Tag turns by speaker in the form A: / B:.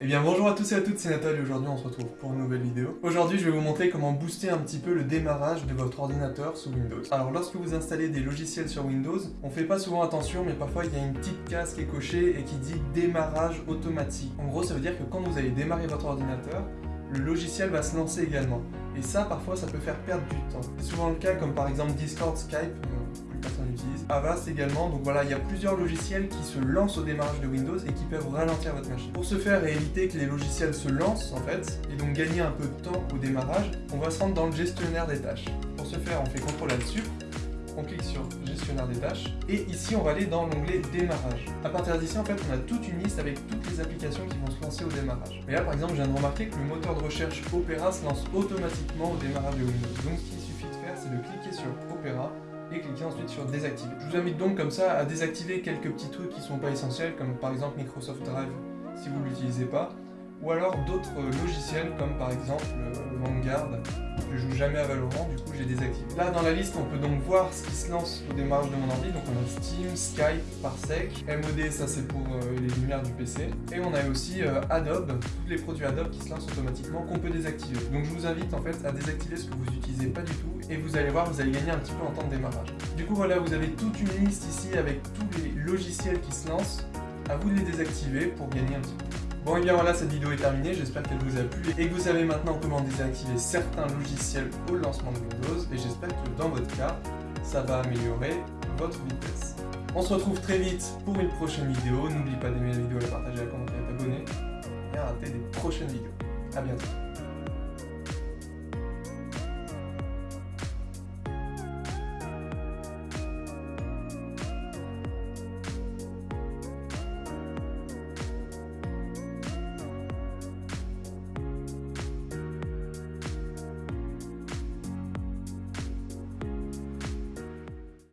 A: Eh bien bonjour à tous et à toutes, c'est Nathalie aujourd'hui on se retrouve pour une nouvelle vidéo. Aujourd'hui je vais vous montrer comment booster un petit peu le démarrage de votre ordinateur sous Windows. Alors lorsque vous installez des logiciels sur Windows, on fait pas souvent attention mais parfois il y a une petite case qui est cochée et qui dit démarrage automatique. En gros ça veut dire que quand vous allez démarrer votre ordinateur, le logiciel va se lancer également. Et ça parfois ça peut faire perdre du temps. C'est souvent le cas comme par exemple Discord, Skype, personne utilise. Avast également, donc voilà, il y a plusieurs logiciels qui se lancent au démarrage de Windows et qui peuvent ralentir votre machine. Pour ce faire et éviter que les logiciels se lancent en fait, et donc gagner un peu de temps au démarrage, on va se rendre dans le gestionnaire des tâches. Pour ce faire, on fait CTRL là-dessus, on clique sur gestionnaire des tâches et ici on va aller dans l'onglet démarrage. À partir d'ici en fait on a toute une liste avec toutes les applications qui vont se lancer au démarrage. Et là par exemple je viens de remarquer que le moteur de recherche Opera se lance automatiquement au démarrage de Windows. Donc ce qu'il suffit de faire c'est de cliquer sur Opera et cliquez ensuite sur désactiver. Je vous invite donc comme ça à désactiver quelques petits trucs qui sont pas essentiels comme par exemple Microsoft Drive si vous ne l'utilisez pas ou alors d'autres logiciels comme par exemple euh, Vanguard. Je joue jamais à Valorant, du coup j'ai désactivé. Là dans la liste on peut donc voir ce qui se lance au démarrage de mon ordi, donc on a Steam, Skype, Parsec, MOD ça c'est pour euh, les lumières du PC, et on a aussi euh, Adobe, tous les produits Adobe qui se lancent automatiquement qu'on peut désactiver. Donc je vous invite en fait à désactiver ce que vous n'utilisez pas du tout, et vous allez voir, vous allez gagner un petit peu en temps de démarrage. Du coup voilà, vous avez toute une liste ici avec tous les logiciels qui se lancent, à vous de les désactiver pour gagner un petit peu. Bon et bien voilà, cette vidéo est terminée, j'espère qu'elle vous a plu et que vous savez maintenant comment désactiver certains logiciels au lancement de Windows. Et j'espère que dans votre cas, ça va améliorer votre vitesse. On se retrouve très vite pour une prochaine vidéo, n'oublie pas d'aimer la vidéo, la partager, la commenter, la t'abonner et à rater des prochaines vidéos. A bientôt